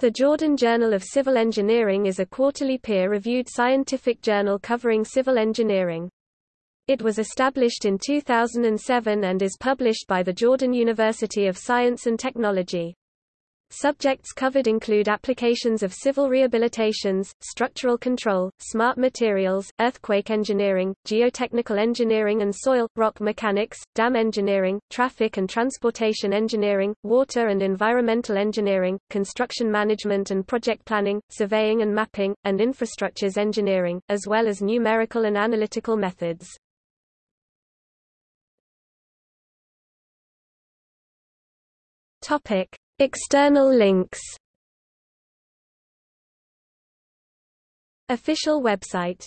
The Jordan Journal of Civil Engineering is a quarterly peer-reviewed scientific journal covering civil engineering. It was established in 2007 and is published by the Jordan University of Science and Technology. Subjects covered include applications of civil rehabilitations, structural control, smart materials, earthquake engineering, geotechnical engineering and soil, rock mechanics, dam engineering, traffic and transportation engineering, water and environmental engineering, construction management and project planning, surveying and mapping, and infrastructures engineering, as well as numerical and analytical methods. Topic. External links. Official website